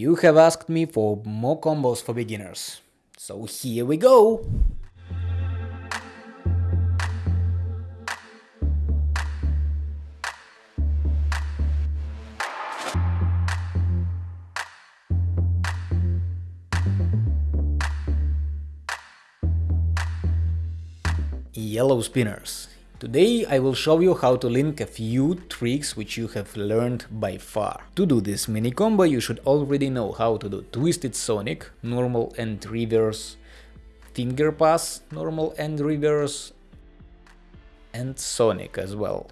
You have asked me for more combos for beginners, so here we go! Yellow spinners. Today I will show you how to link a few tricks which you have learned by far. To do this mini combo you should already know how to do Twisted Sonic, normal and reverse, finger pass, normal and reverse, and Sonic as well.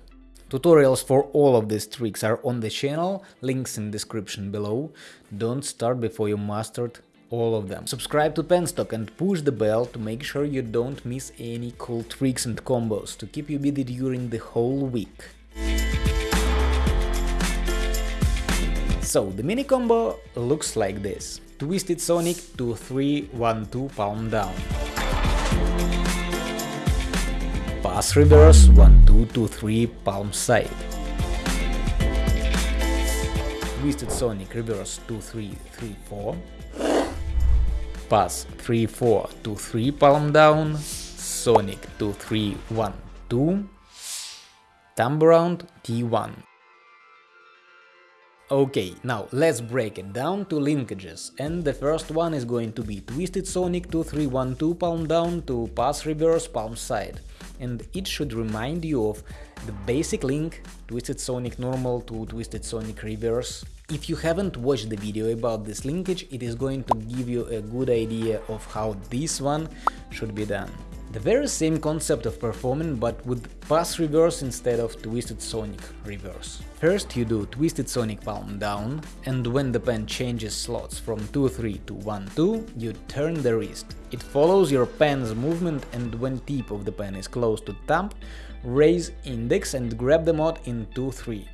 Tutorials for all of these tricks are on the channel, links in description below. Don't start before you mastered all of them. Subscribe to Penstock and push the bell to make sure you don't miss any cool tricks and combos to keep you busy during the whole week. So, the mini combo looks like this. Twisted Sonic 2 3 1 2 palm down. Pass reverse 1 2 2 3 palm side. Twisted Sonic reverse 2 3 3 4 pass 3 4 2 3 palm down, Sonic 2 3 1 2, thumb around T1. Okay, now let's break it down to linkages, and the first one is going to be Twisted Sonic 2 3 1 2 palm down to pass reverse palm side, and it should remind you of the basic link Twisted Sonic normal to Twisted Sonic reverse. If you haven't watched the video about this linkage, it is going to give you a good idea of how this one should be done. The very same concept of performing, but with pass reverse instead of twisted sonic reverse. First you do twisted sonic palm down, and when the pen changes slots from 2-3 to 1-2, you turn the wrist. It follows your pen's movement and when tip of the pen is close to thumb, raise index and grab the mod in 2-3.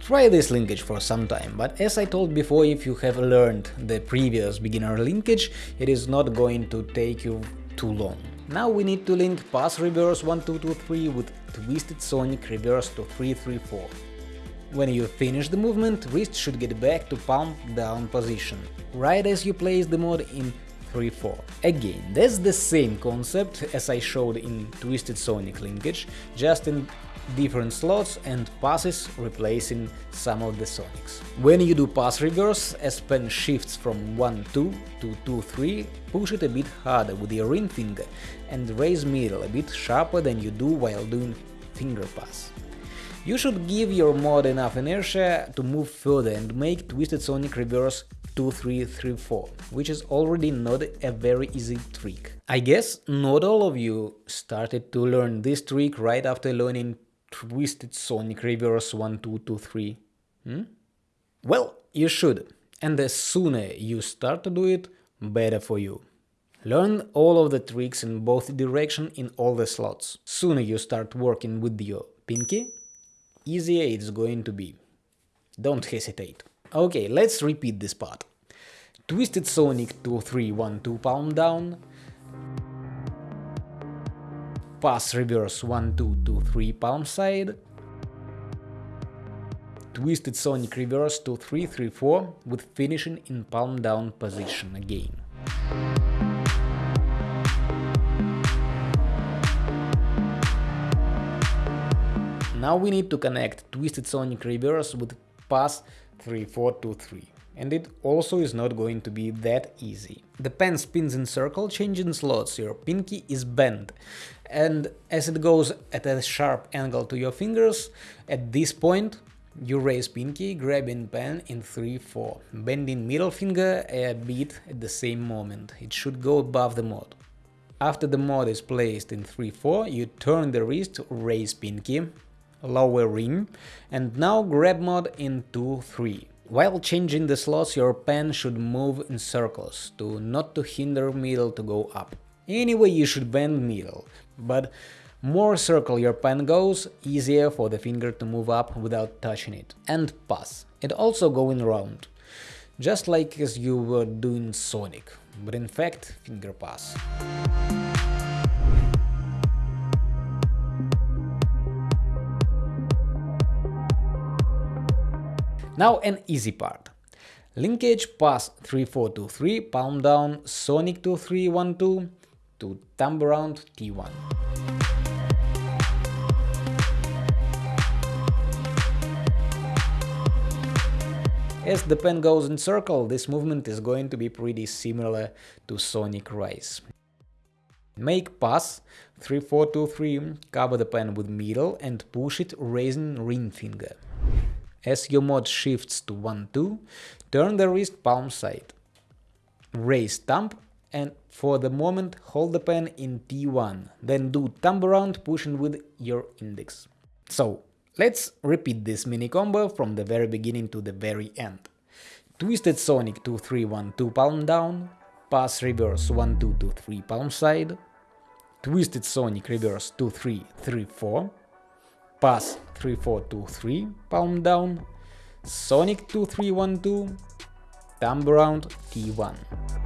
Try this linkage for some time, but as I told before, if you have learned the previous beginner linkage, it is not going to take you too long. Now we need to link pass reverse 1 2 2 3 with twisted sonic reverse to 3 3 4. When you finish the movement, wrist should get back to palm down position, right as you place the mod in 3-4. Again, that's the same concept as I showed in Twisted Sonic linkage, just in different slots and passes replacing some of the Sonics. When you do pass reverse, as pen shifts from 1-2 to 2-3, push it a bit harder with your ring finger and raise middle a bit sharper than you do while doing finger pass. You should give your mod enough inertia to move further and make Twisted Sonic Reverse 2334, which is already not a very easy trick. I guess not all of you started to learn this trick right after learning Twisted Sonic Reverse 1223. Hmm? Well, you should, and the sooner you start to do it, better for you. Learn all of the tricks in both direction in all the slots. Sooner you start working with your pinky, easier it's going to be. Don't hesitate. Okay, let's repeat this part. Twisted Sonic 2 3 1 2 palm down, pass reverse 1 2 2 3 palm side, twisted sonic reverse 2 3 3 4 with finishing in palm down position again. Now we need to connect twisted sonic reverse with pass 3 4 2 3 and it also is not going to be that easy. The pen spins in circle, changing slots, your pinky is bent, and as it goes at a sharp angle to your fingers, at this point you raise pinky, grabbing pen in 3-4, bending middle finger a bit at the same moment, it should go above the mod. After the mod is placed in 3-4, you turn the wrist, raise pinky, lower ring, and now grab mod in 2-3. While changing the slots, your pen should move in circles, to not to hinder middle to go up. Anyway, you should bend middle, but more circle your pen goes, easier for the finger to move up without touching it. And pass. It also going round, just like as you were doing Sonic, but in fact finger pass. Now an easy part. Linkage pass 3423, palm down, Sonic 2312 to thumb around T1. As the pen goes in circle, this movement is going to be pretty similar to Sonic Rise. Make pass 3423, cover the pen with middle and push it raising ring finger. As your mod shifts to 1-2, turn the wrist palm side. Raise thumb and for the moment hold the pen in T1, then do thumb around pushing with your index. So, let's repeat this mini combo from the very beginning to the very end. Twisted Sonic 2-3-1 2 palm down, pass reverse 1-2 3 palm side, Twisted Sonic reverse 2-3-3-4, pass 3-4-2-3, palm down, Sonic 2-3-1-2, thumb around T1.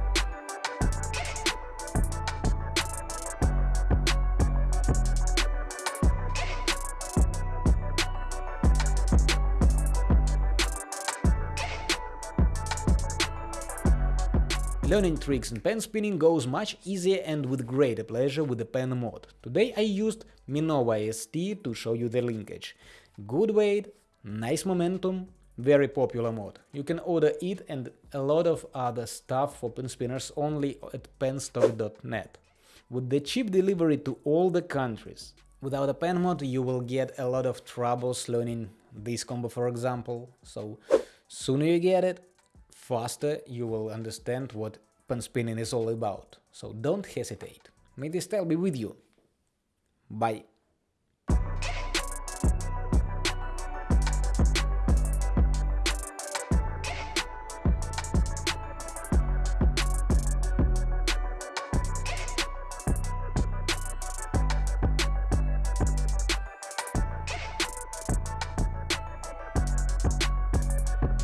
Learning tricks in pen spinning goes much easier and with greater pleasure with the pen mod. Today I used Minova ST to show you the linkage. Good weight, nice momentum, very popular mod. You can order it and a lot of other stuff for pen spinners only at penstock.net. With the cheap delivery to all the countries. Without a pen mod you will get a lot of troubles learning this combo for example, so sooner you get it, faster you will understand what pen spinning is all about. So don't hesitate. May this style be with you. Bye.